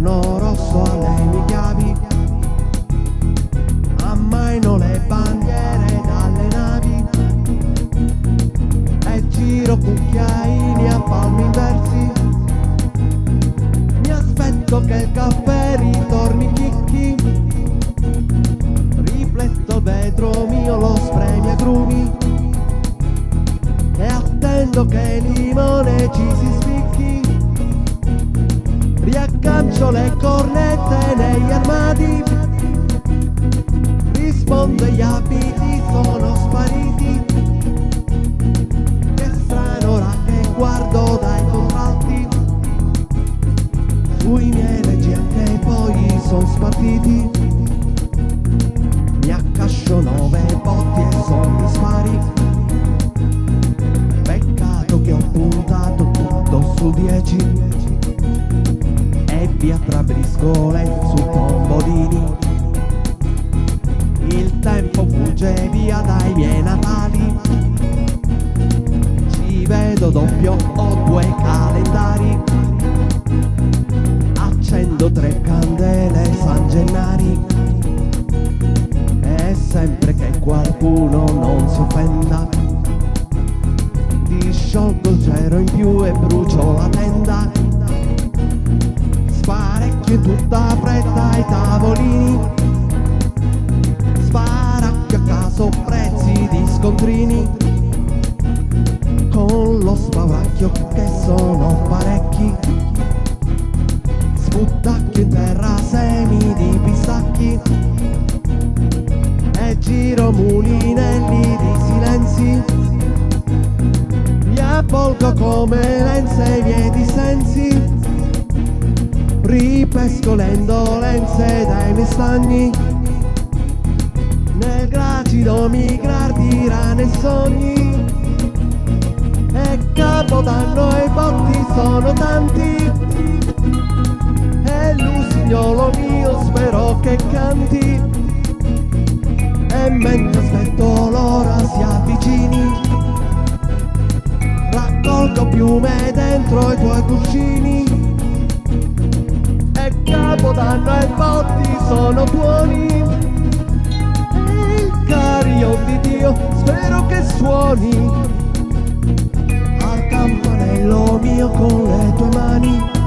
inverno rosso a lei mi chiavi ammaino le bandiere dalle navi. E giro cucchiaini a palmi inversi. Mi aspetto che il caffè ritorni chicchi. Rifletto il vetro mio lo spremi a grumi. E attendo che il limone ci si sfida Riaccancio le cornette negli armadi. Rispondo gli abiti sono spariti. Che strano ora che guardo dai contralti. Sui miei leggi anche poi sono spartiti. Mi accascio nove botti via tra briscole su pomodini Il tempo fugge via dai miei natali. Ci vedo doppio, ho due calendari. Accendo tre candele San Gennari. E sempre che qualcuno non si offenda Ti sciolgo il cero in più e brucio la tenda in tutta fretta ai tavolini. Sparacchio a caso prezzi di scontrini. Con lo spauracchio che sono parecchi. Sputtacchio in terra semi di pistacchi. E giro mulinelli di silenzi. Mi avvolgo come lenze i miei dissensi Ripesco le indolenze dai miei stagni Nel gracido migrar di rane sogni. E capodanno e botti sono tanti. E l'usignolo mio spero che canti. E mentre aspetto l'ora si avvicini. Raccolgo piume dentro i tuoi cuscini capodanno e botti sono buoni. E il carillon di Dio spero che suoni. Al campanello mio con le tue mani